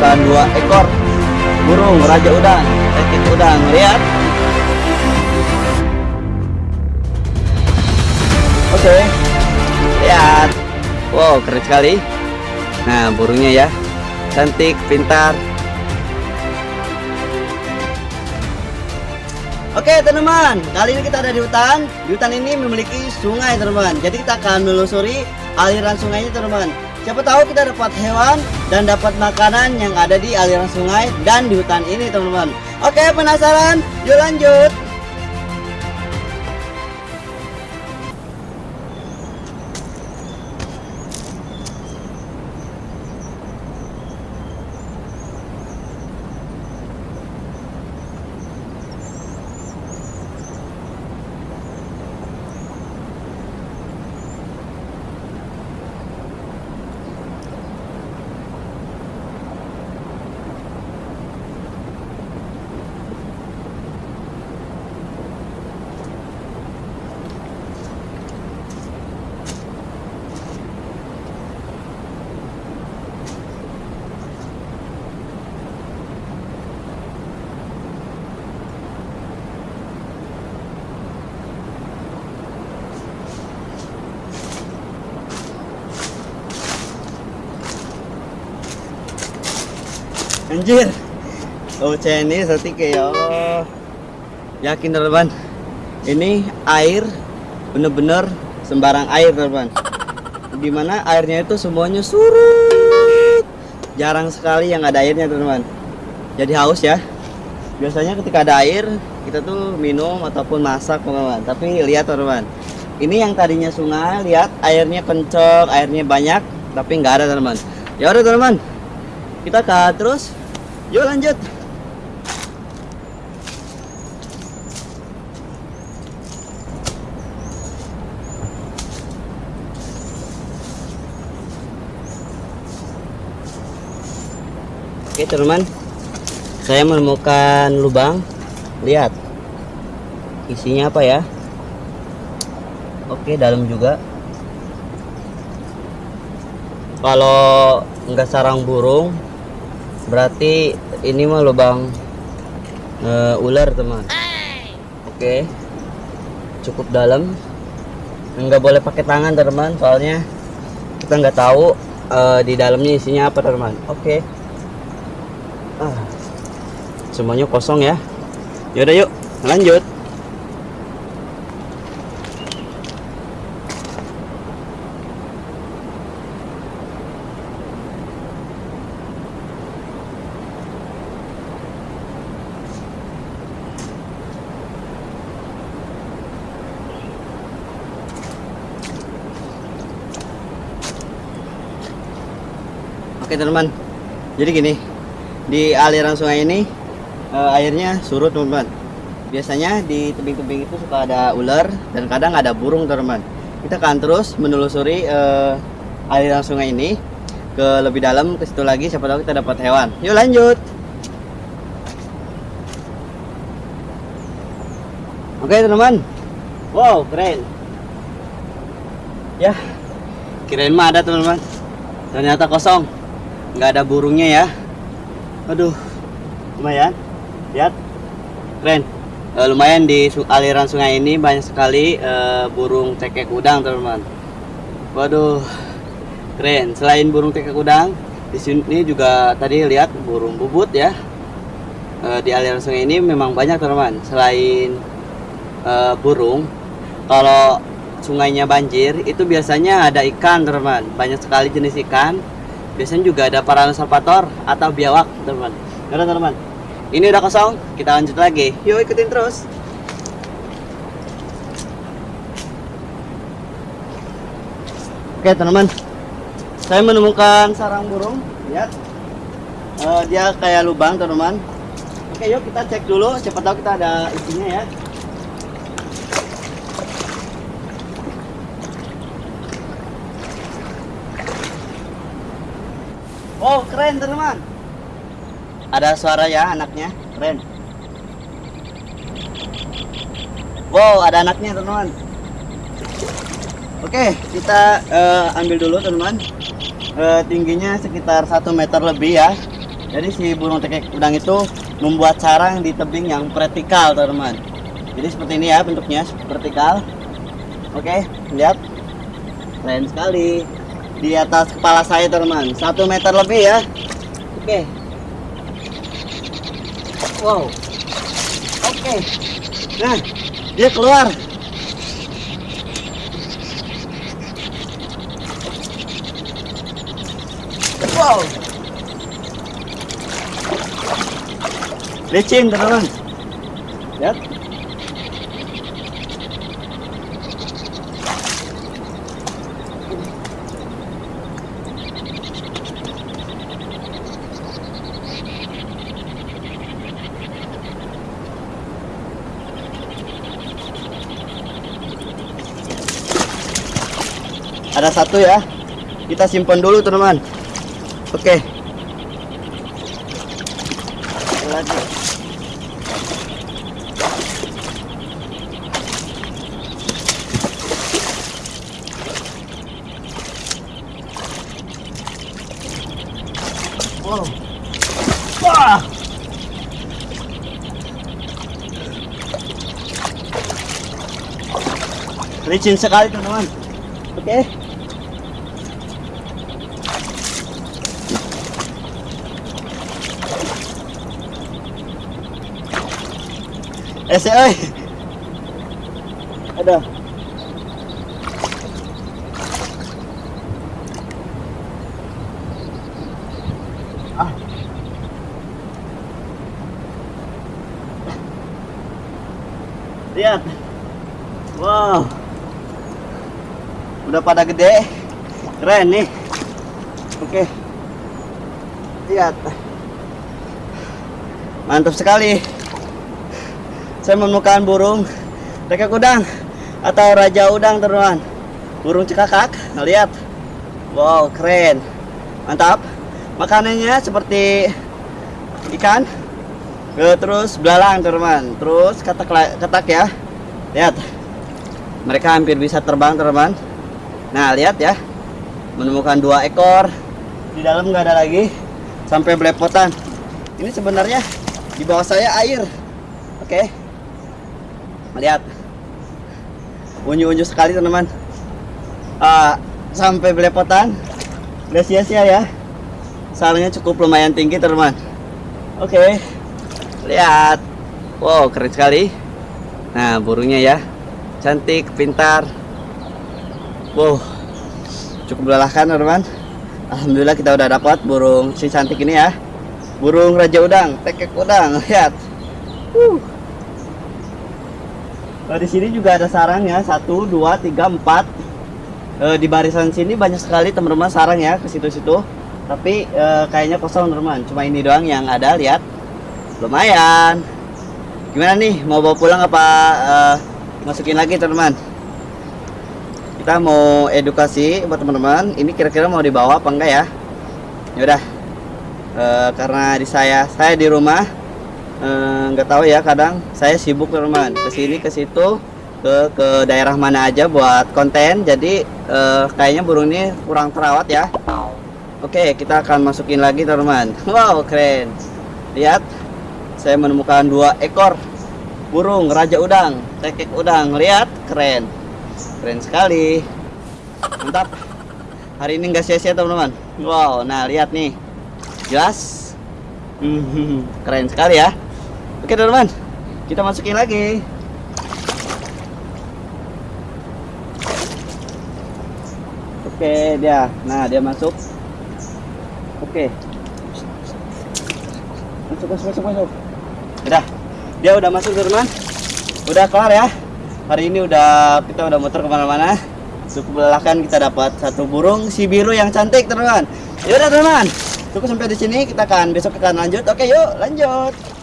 menemukan dua ekor burung raja udang tekik udang lihat oke lihat wow keren sekali nah burungnya ya cantik pintar Oke teman-teman, kali ini kita ada di hutan. Di hutan ini memiliki sungai teman-teman. Jadi kita akan menelusuri aliran sungainya teman-teman. Siapa tahu kita dapat hewan dan dapat makanan yang ada di aliran sungai dan di hutan ini teman-teman. Oke penasaran? Yuk lanjut. Anjir. Oh, ini kayak ya Allah. Yakin teman Ini air bener-bener sembarang air teman Di mana airnya itu semuanya surut. Jarang sekali yang ada airnya teman Jadi haus ya. Biasanya ketika ada air kita tuh minum ataupun masak teman Tapi lihat teman Ini yang tadinya sungai, lihat airnya kencok, airnya banyak, tapi nggak ada teman. Ya udah teman, kita ke terus Yuk lanjut. Oke teman, saya menemukan lubang. Lihat, isinya apa ya? Oke dalam juga. Kalau nggak sarang burung, berarti ini mah lubang uh, ular teman oke. Cukup dalam. Nggak boleh pakai tangan teman soalnya kita nggak tahu uh, di dalamnya isinya apa teman oke. Ah, semuanya kosong ya. Yaudah yuk. Lanjut Oke teman-teman, jadi gini, di aliran sungai ini uh, airnya surut teman-teman. Biasanya di tebing-tebing itu suka ada ular dan kadang ada burung teman-teman. Kita akan terus menelusuri uh, aliran sungai ini ke lebih dalam ke situ lagi siapa tahu kita dapat hewan. Yuk lanjut. Oke teman-teman, wow keren. Ya, kirain mah ada teman-teman. Ternyata kosong nggak ada burungnya ya. Aduh lumayan. Lihat. Keren. E, lumayan di aliran sungai ini banyak sekali e, burung cekek udang teman-teman. Waduh keren. Selain burung cekek udang di sini juga tadi lihat burung bubut ya. E, di aliran sungai ini memang banyak teman-teman. Selain e, burung kalau sungainya banjir itu biasanya ada ikan teman-teman. Banyak sekali jenis ikan biasanya juga ada Parasaurolophus atau biawak teman-teman. Teman-teman. Ini udah kosong kita lanjut lagi. Yuk ikutin terus. Oke teman-teman. Saya menemukan sarang burung lihat uh, dia kayak lubang teman-teman. Oke yuk kita cek dulu. Siapa tahu kita ada isinya ya Oh keren teman-teman Ada suara ya anaknya Keren Wow ada anaknya teman-teman Oke kita uh, ambil dulu teman-teman eh, tingginya sekitar satu meter lebih ya. Jadi si burung tekek udang itu membuat sarang di tebing yang vertikal, teman-teman. Jadi seperti ini ya bentuknya, vertikal. Oke, lihat. Keren sekali. Di atas kepala saya, teman-teman. Satu meter lebih ya. Oke. Wow. Oke. Nah, dia keluar. Wow. Licin teman-teman. Lihat. Ada satu ya. Kita simpan dulu teman-teman. Oke. Wah. Licin sekali teman-teman. Oke. Ese ơi. Ada. Ah. Lihat. Wow. Udah pada gede. Keren nih. Oke. Lihat. Mantap sekali saya menemukan burung rekek udang atau raja udang teman-teman. Burung cekakak lihat wow keren. Mantap. Makanannya seperti ikan. Terus belalang teman-teman. Terus katak katak ya. Lihat. Mereka hampir bisa terbang teman-teman. Nah lihat ya. Menemukan dua ekor. Di dalam nggak ada lagi. Sampai belepotan. Ini sebenarnya di bawah saya air. Oke lihat. Unyu-unyu sekali teman-teman. Uh, sampai belepotan. Udah sia-sia ya. Sarangnya cukup lumayan tinggi teman-teman. Oke okay. lihat. Wow keren sekali. Nah burungnya ya. Cantik pintar. Wow cukup melelahkan teman-teman. Alhamdulillah kita udah dapat burung si cantik ini ya. Burung raja udang tekek udang lihat. Uh. Nah, di sini juga ada sarang ya, satu, dua, tiga, empat. E, di barisan sini banyak sekali teman-teman sarang ya ke situ-situ. Tapi e, kayaknya kosong teman-teman. Cuma ini doang yang ada, lihat. Lumayan. Gimana nih, mau bawa pulang apa masukin lagi teman-teman? Kita mau edukasi buat teman-teman. Ini kira-kira mau dibawa apa enggak ya? Yaudah. E, karena di saya, saya di rumah nggak tahu ya kadang saya sibuk teman ke sini ke situ ke ke daerah mana aja buat konten. Jadi eh, kayaknya burung ini kurang terawat ya. Oke kita akan masukin lagi teman wow keren. Lihat saya menemukan dua ekor burung raja udang tekek udang. Lihat keren. Keren sekali. Mantap. Hari ini nggak sia-sia teman-teman. Wow nah lihat nih. Jelas. Hmm, keren sekali ya Oke teman-teman, kita masukin lagi. Oke dia, nah dia masuk. Oke, masuk masuk masuk masuk. Udah, dia udah masuk teman-teman. Udah kelar ya. Hari ini udah kita udah muter ke mana-mana. Cukup melelahkan kita dapat satu burung si biru yang cantik teman-teman. Yaudah teman-teman, cukup sampai di sini kita akan besok kita lanjut. Oke yuk lanjut.